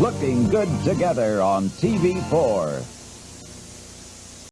Looking good together on TV4.